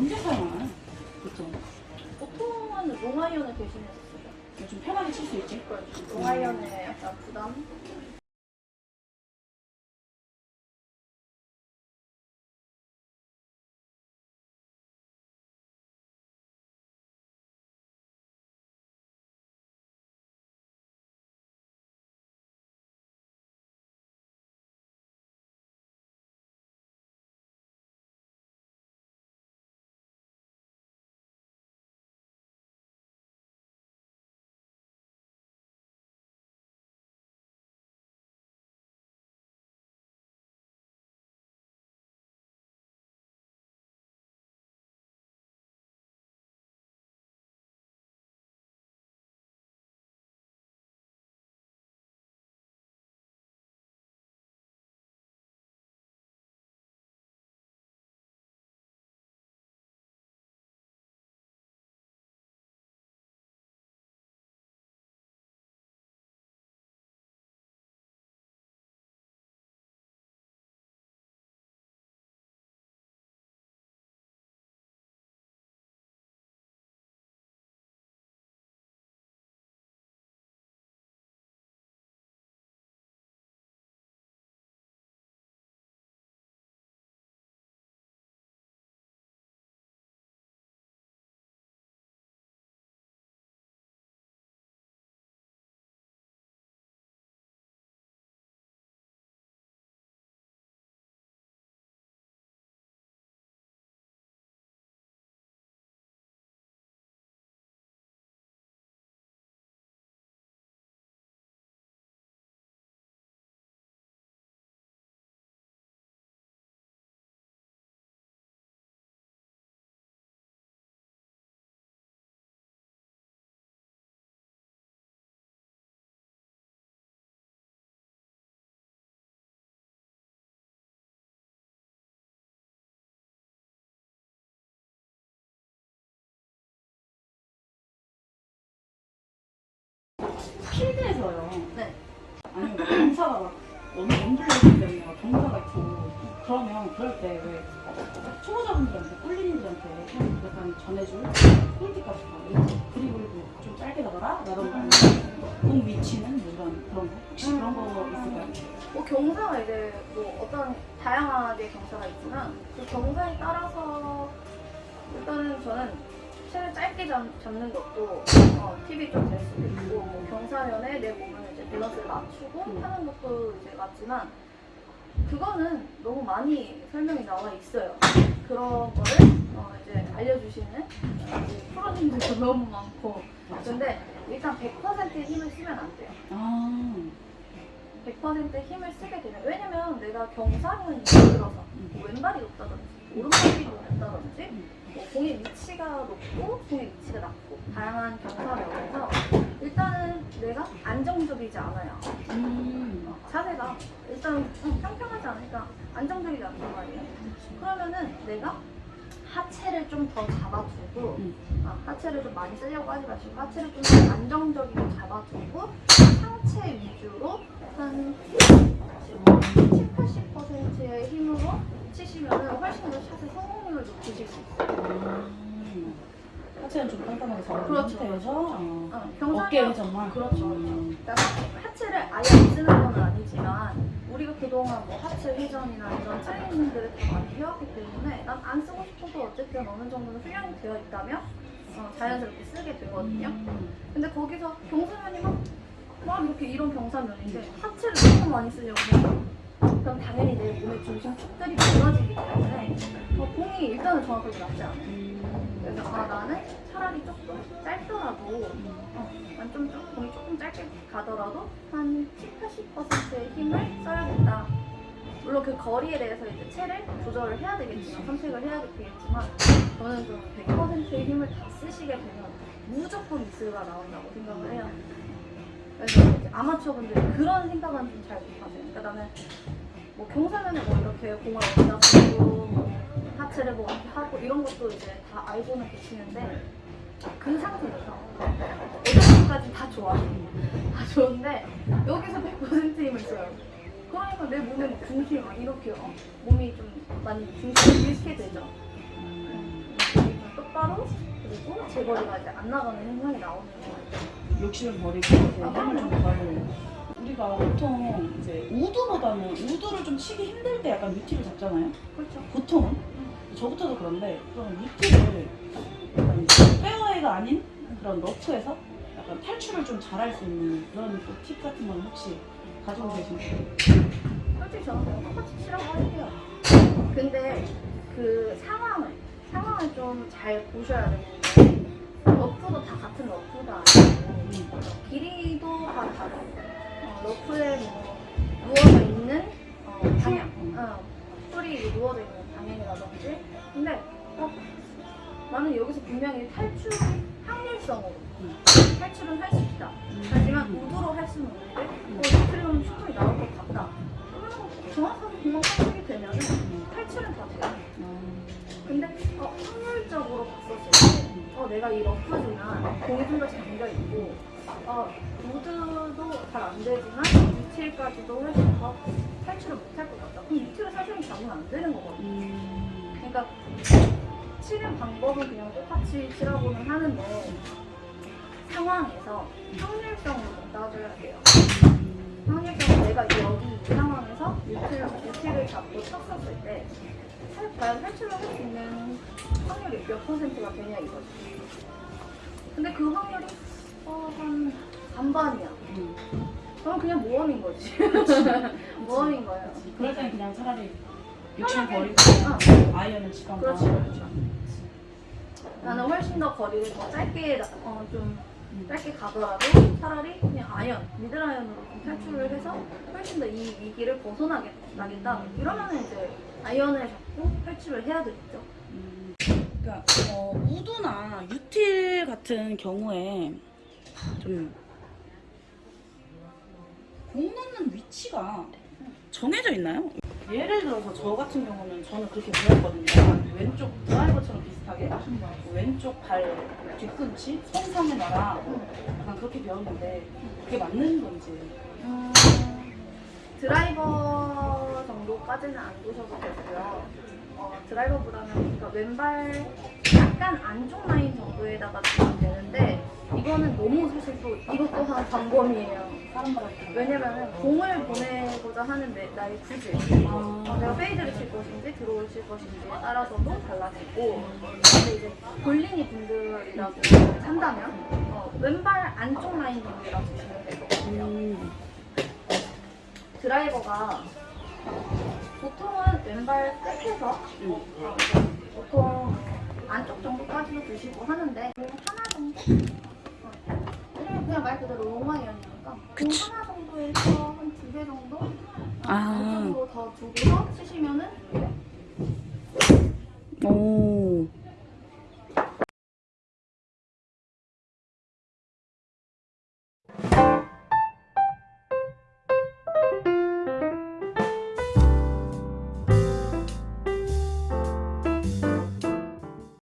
언제 사용하나요? 보통 보통은 롱아이언을 대신했었어요. 좀 편하게 칠 수 있지? 롱아이언의 약간 부담? 필드에서요. 네. 아니면 경사가 막 원블럭이 때문에 막 경사가 있고 그러면 그럴 때 왜 초보자분들한테 꿀린이들한테 좀 약간 전해줄 포인트 같은 거 그리고 좀 짧게 나가라 라던가 공 위치는 뭐 이런 그런 거 혹시 그런 거 있을까요? 뭐 경사가 이제 뭐 어떤 다양하게 경사가 있지만 그 경사에 따라서 일단은 저는 채를 짧게 잡, 잡는 것도 어, 팁이 좀 될 수도 있고 뭐 경사면에 내 몸을 이제 밸런스를 맞추고 음. 하는 것도 이제 맞지만 그거는 너무 많이 설명이 나와 있어요. 그런 거를 어, 이제 알려주시는 프로님들도 너무 많고 근데 일단 100%의 힘을 쓰면 안 돼요. 아 100% 힘을 쓰게 되면 왜냐면 내가 경사면이 예를 들어서 뭐 왼발이 높다든지 오른발이 높다든지 뭐 공의 위치가 높고 공의 위치가 낮고 다양한 경사면에서 일단은 내가 안정적이지 않아요 음. 어, 자세가 일단 음, 평평하지 않으니까 안정적이지 않단 말이에요 그러면은 내가 하체를 좀 더 잡아주고 음. 아, 하체를 좀 많이 쓰려고 하지 마시고 하체를 좀 더 안정적이게 잡아주고 상체 위주로 한 70, 80%의 힘으로 치시면 훨씬 더 샷의 성공률을 높이실 수 있어요. 음. 하체는 좀 단단하게 잡아준 그렇죠. 상태에서 어. 어, 경사면 어깨에 정말 그렇죠. 음. 그러니까 하체를 아예 안 쓰는 건 아니지만 우리가 그동안 뭐 하체 회전이나 이런 트레이닝들을 다 많이 해왔기 때문에 난 안 쓰고 싶어도 어쨌든 어느 정도는 훈련이 되어 있다면 어, 자연스럽게 쓰게 되거든요. 음. 근데 거기서 경사면이 막, 막 이렇게 이런 경사면인데 하체를 너무 많이 쓰려고. 그럼 당연히 내 몸의 중심 축들이 무너지기 때문에 어, 공이 일단은 정확하게 맞지 않아요. 음. 그래서 아 나는 차라리 조금 짧더라도 어, 난 좀, 좀 공이 조금 짧게 가더라도 한 7, 80%의 힘을 써야겠다. 물론 그 거리에 대해서 이제 체를 조절을 해야 되겠지만 선택을 해야 되겠지만 저는 좀 100%의 힘을 다 쓰시게 되면 무조건 미스가 나온다고 생각을 해요. 그래서 이제 아마추어분들이 그런 생각은 좀 잘 못하세요. 그러니까 나는 뭐 경사면에 뭐 이렇게 공을 어디 다 쓰고 뭐뭐 이렇게 하고 이런 것도 이제 다 알고는 계시는데 그 상태에서 어디까지 다 좋아. 다 좋은데 여기서 100% 힘을 써요. 그러니까 내 몸의 중심이 막 이렇게 어, 몸이 좀 많이 중심을 잃게 되죠. 음. 똑바로 그리고 제 거리가 이제 안 나가는 현상이 나오는 거예요. 욕심을 버리고 아, 좀 더할 우리가 보통 이제 우드보다는 우드를 좀 치기 힘들 때 약간 위티를 잡잖아요. 그렇죠. 보통은 저부터도 그런데 그런 이제 페어웨이가 아닌 그런 러프에서 약간 탈출을 좀 잘할 수 있는 그런 또팁 같은 건 혹시 가지고 계신가요? 솔직히 저는 똑같이 치라고 할게요. 근데 그 상황을 상황을 좀 잘 보셔야 되는 탈출은 할 수 있다. 하지만 우드로 할 수는 없는데 어, 리트리는 충분히 나올 것 같다. 그러면 정확하게 금방 설정이 되면은 탈출은 다 돼요. 근데 어, 확률적으로 봤었을 때 어, 내가 이 러프지만 공이 좀 더 잠겨 있고 어, 우드도 잘 안 되지만 위치까지도 훨씬 더 탈출을 못할 것 같다. 그럼 위치를 사실은 잡으면 안 되는 거거든요. 음. 그러니까 치는 방법은 그냥 똑같이 치라고는 하는데 상황에서 확률성으로 좀 따져야 돼요. 확률적으로 내가 여기 이 상황에서 유틸, 유틸을 잡고 쳤었을 때 살- 과연 탈출을 할 수 있는 확률이 몇 퍼센트가 되냐 이거지. 근데 그 확률이 어, 한 반반이야. 음. 그럼 그냥 모험인 거지. 모험인 거예요. 그럴 때는 그냥 차라리 욕심 버리고 어, 아이언을 치던가 그렇지, 그렇지. 나는 훨씬 더 거리를 더 짧게 나- 어, 좀 음. 짧게 가더라도 차라리 그냥 아이언으로 좀 탈출을 해서 훨씬 더 이 위기를 벗어나겠다. 이러면 이제 아이언을 잡고 탈출을 해야 되겠죠. 음, 그러니까 어, 우드나 유틸 같은 경우에 좀공 넣는 위치가 정해져 있나요? 예를 들어서 저 같은 경우는 저는 그렇게 배웠거든요. 왼쪽 드라이버처럼 비슷하게 왼쪽 발 뒤꿈치 손상에 놔라 약간 그렇게 배웠는데 그게 맞는 건지 음, 드라이버 정도까지는 안 두셔도 되고요. 어, 드라이버보다는 그러니까 왼발 약간 안쪽 라인 정도에다가 두면 되는데 이거는 너무 사실 또 이것 또한 방법이에요. 사람마다 왜냐면은 공을 보내고자 하는데 나의 구질 어, 아, 내가 fade를 칠 것인지 draw를 칠 것인지에 따라서도 달라지고 근데 이제 골린이 분들이라고 한다면 어, 왼발 안쪽 라인 정도라고 보시면 될 것 같아요. 음, 드라이버가 보통은 왼발 끝에서 보통 안쪽 정도까지도 드시고 하는데 뭐 하나 정도? 그냥 말 그대로 로마연이니까 공 뭐 하나 정도에서 한 두 배 정도? 아. 그 안쪽으로 더 두고서 치시면은 오.